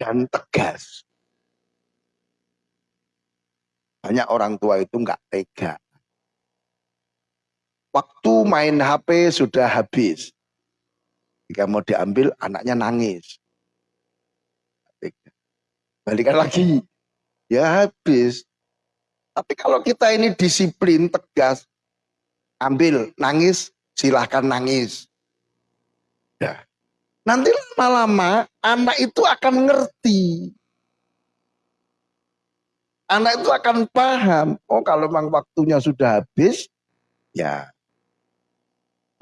dan tegas. Banyak orang tua itu nggak tega. Waktu main HP sudah habis. Jika mau diambil, anaknya nangis. Balikan lagi. Ya habis. Tapi kalau kita ini disiplin, tegas, ambil, nangis, silahkan nangis. Ya. Nanti lama-lama anak itu akan ngerti. Anak itu akan paham. Oh kalau memang waktunya sudah habis, ya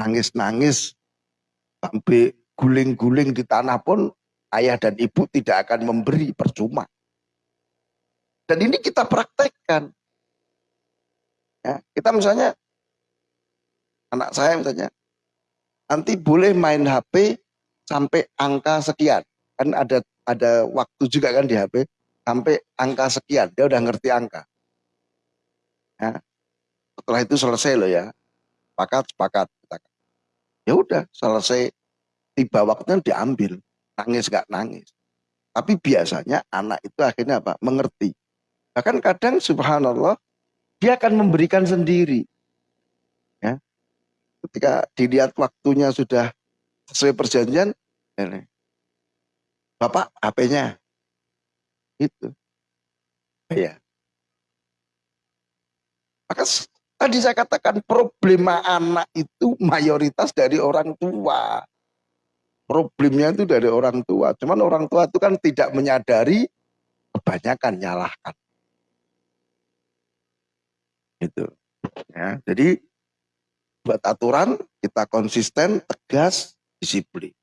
nangis-nangis sampai guling-guling di tanah pun ayah dan ibu tidak akan memberi percuma. Dan ini kita praktekkan. Ya, kita misalnya anak saya misalnya nanti boleh main HP sampai angka sekian. Kan ada ada waktu juga kan di HP sampai angka sekian. Dia udah ngerti angka. Ya. Setelah itu selesai loh ya. Sepakat, sepakat. Ya udah selesai tiba waktunya diambil. Nangis gak nangis. Tapi biasanya anak itu akhirnya apa? Mengerti. Bahkan kadang subhanallah dia akan memberikan sendiri. Ya. Ketika dilihat waktunya sudah sesuai perjanjian, ini. Bapak HP-nya. Itu. Ya. Maka tadi saya katakan problema anak itu mayoritas dari orang tua. Problemnya itu dari orang tua. Cuman orang tua itu kan tidak menyadari kebanyakan nyalahkan. Itu. Ya, jadi buat aturan kita konsisten, tegas, disiplin.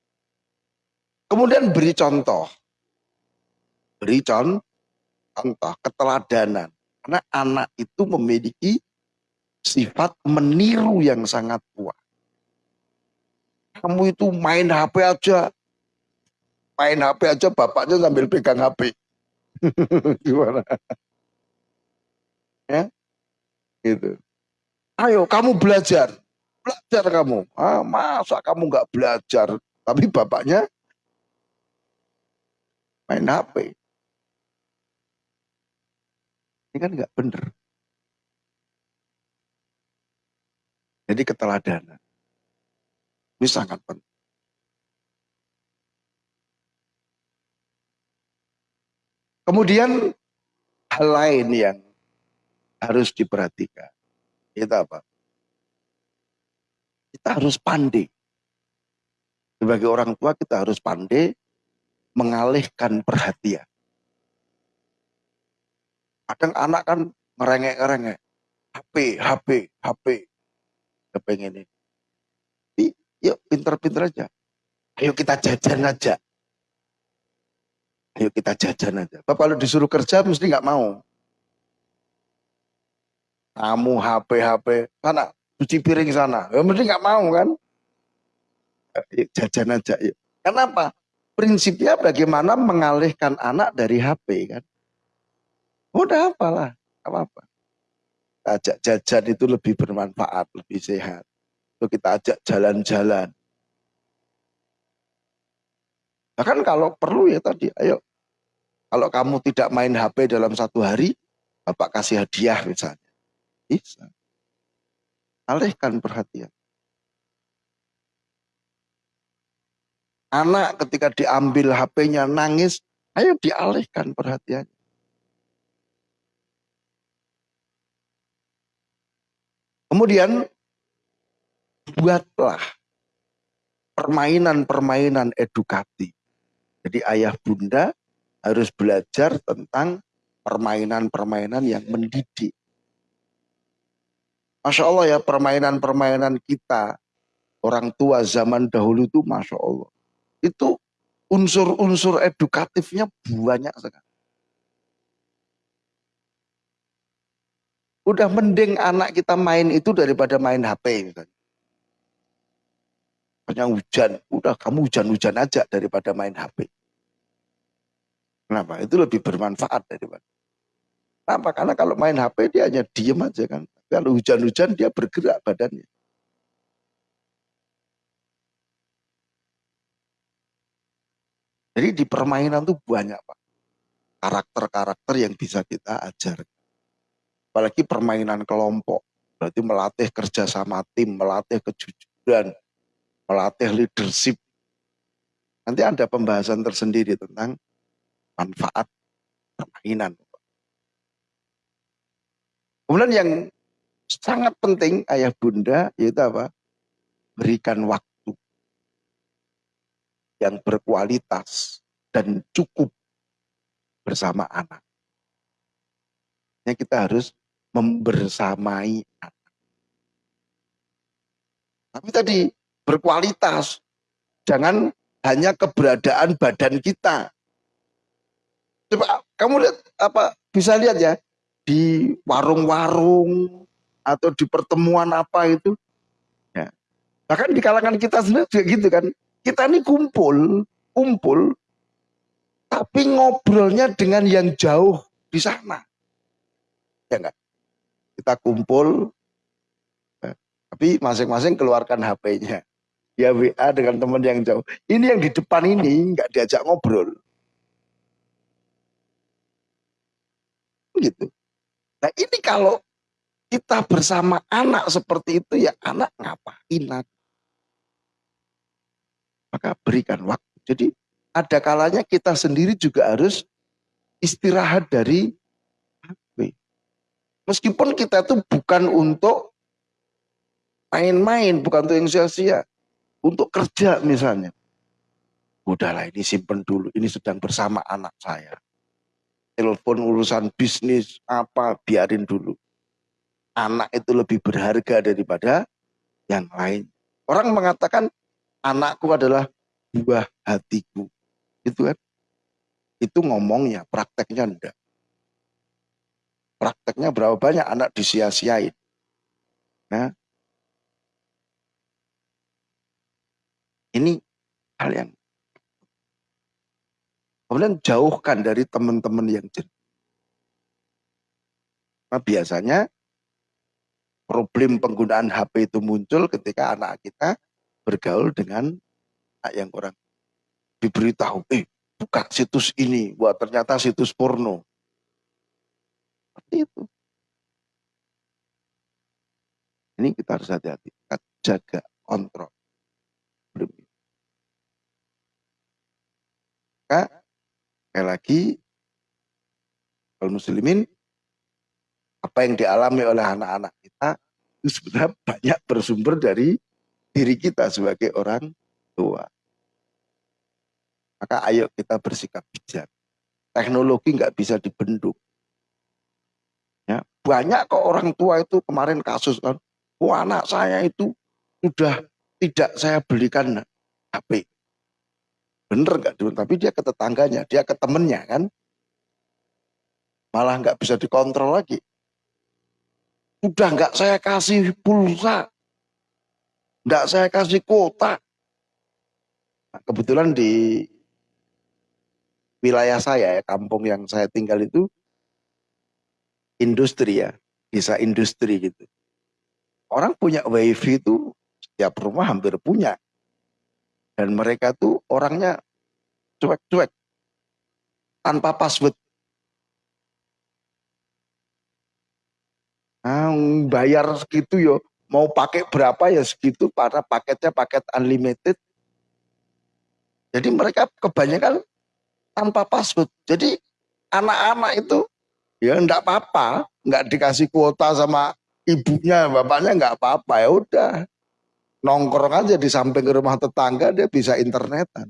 Kemudian beri contoh. Beri contoh, contoh keteladanan. Karena anak itu memiliki sifat meniru yang sangat kuat. Kamu itu main HP aja. Main HP aja bapaknya sambil pegang HP. Gimana? Ya, Gitu. Ayo kamu belajar. Belajar kamu. Ah, masa kamu nggak belajar? Tapi bapaknya main HP. Ini kan nggak bener. Jadi keteladanan. Ini sangat penting. Kemudian hal lain yang harus diperhatikan. Itu apa? Kita harus pandai. Sebagai orang tua kita harus pandai mengalihkan perhatian. Kadang anak kan ngerengek-ngerengek. HP, HP, HP. Kepengen ini. Tapi yuk pinter-pinter aja. Ayo kita jajan aja. Ayo kita jajan aja. Bapak kalau disuruh kerja mesti nggak mau kamu HP HP sana cuci piring sana ya mesti nggak mau kan ya, jajan aja ya. kenapa prinsipnya bagaimana mengalihkan anak dari HP kan udah apalah apa ajak jajan itu lebih bermanfaat lebih sehat itu kita ajak jalan-jalan bahkan kalau perlu ya tadi ayo kalau kamu tidak main HP dalam satu hari bapak kasih hadiah misalnya bisa. Alihkan perhatian. Anak ketika diambil HP-nya nangis, ayo dialihkan perhatian. Kemudian buatlah permainan-permainan edukatif. Jadi ayah bunda harus belajar tentang permainan-permainan yang mendidik. Masya Allah ya permainan-permainan kita orang tua zaman dahulu itu Masya Allah. Itu unsur-unsur edukatifnya banyak sekali. Udah mending anak kita main itu daripada main HP misalnya. Hanya hujan, udah kamu hujan-hujan aja daripada main HP. Kenapa? Itu lebih bermanfaat daripada. Kenapa? Karena kalau main HP dia hanya diem aja kan. Kalau hujan-hujan dia bergerak badannya. Jadi di permainan tuh banyak Pak. Karakter-karakter yang bisa kita ajar. Apalagi permainan kelompok. Berarti melatih kerja sama tim, melatih kejujuran, melatih leadership. Nanti ada pembahasan tersendiri tentang manfaat permainan. Kemudian yang sangat penting ayah bunda yaitu apa? Berikan waktu yang berkualitas dan cukup bersama anak. Ya, kita harus membersamai anak. Tapi tadi berkualitas, jangan hanya keberadaan badan kita. Coba kamu lihat apa bisa lihat ya di warung-warung atau di pertemuan apa itu. Ya. Bahkan di kalangan kita sendiri juga gitu kan. Kita ini kumpul, kumpul, tapi ngobrolnya dengan yang jauh di sana. Ya enggak? Kita kumpul, ya. tapi masing-masing keluarkan HP-nya. Ya WA dengan teman yang jauh. Ini yang di depan ini nggak diajak ngobrol. gitu. Nah ini kalau kita bersama anak seperti itu ya anak ngapain Maka berikan waktu. Jadi ada kalanya kita sendiri juga harus istirahat dari. Meskipun kita itu bukan untuk main-main, bukan untuk yang sia-sia. Untuk kerja misalnya. Udahlah ini simpen dulu, ini sedang bersama anak saya telepon urusan bisnis apa biarin dulu. Anak itu lebih berharga daripada yang lain. Orang mengatakan anakku adalah buah hatiku. Itu kan. Itu ngomongnya, prakteknya enggak. Prakteknya berapa banyak anak disia-siain. Nah, ini hal yang Kemudian jauhkan dari teman-teman yang jenuh. Nah, biasanya problem penggunaan HP itu muncul ketika anak kita bergaul dengan anak yang kurang diberitahu, eh buka situs ini, buat ternyata situs porno. Itu. Ini kita harus hati-hati, jaga kontrol. Maka Sekali lagi, kalau muslimin, apa yang dialami oleh anak-anak kita itu sebenarnya banyak bersumber dari diri kita sebagai orang tua. Maka ayo kita bersikap bijak. Teknologi nggak bisa dibendung. Ya, banyak kok orang tua itu kemarin kasus kan, oh anak saya itu sudah tidak saya belikan HP. Bener nggak? Tapi dia ke tetangganya, dia ke temennya kan. Malah nggak bisa dikontrol lagi. Udah nggak saya kasih pulsa. Nggak saya kasih kuota. Nah, kebetulan di wilayah saya ya, kampung yang saya tinggal itu industri ya, desa industri gitu. Orang punya wifi itu setiap rumah hampir punya. Dan mereka tuh orangnya cuek-cuek. Tanpa password. Nah, bayar segitu yo. Mau pakai berapa ya segitu para paketnya paket unlimited. Jadi mereka kebanyakan tanpa password. Jadi anak-anak itu ya enggak apa-apa, enggak dikasih kuota sama ibunya, bapaknya enggak apa-apa ya udah nongkrong aja di samping rumah tetangga dia bisa internetan.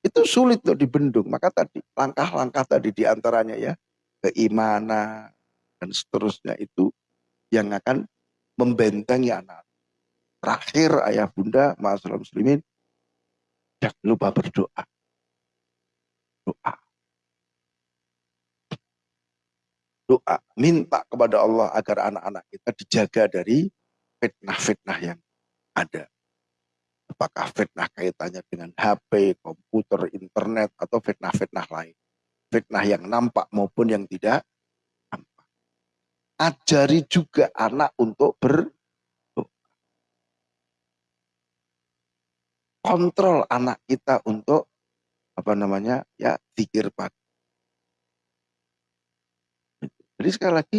Itu sulit untuk dibendung. Maka tadi langkah-langkah tadi di antaranya ya keimanan dan seterusnya itu yang akan membentengi anak. Terakhir ayah bunda, masalah muslimin, jangan lupa berdoa. Doa. doa, minta kepada Allah agar anak-anak kita dijaga dari fitnah-fitnah yang ada. Apakah fitnah kaitannya dengan HP, komputer, internet, atau fitnah-fitnah lain. Fitnah yang nampak maupun yang tidak. Ajari juga anak untuk ber kontrol anak kita untuk apa namanya ya pikir pagi Jadi sekali lagi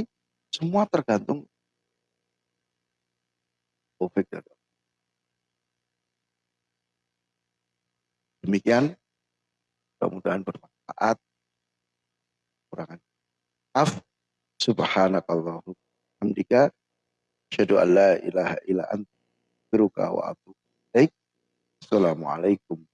semua tergantung dan Demikian, mudah-mudahan bermanfaat. Kurangan maaf. Subhanakallahu hamdika. Asyhadu an la ilaha illa anta Assalamualaikum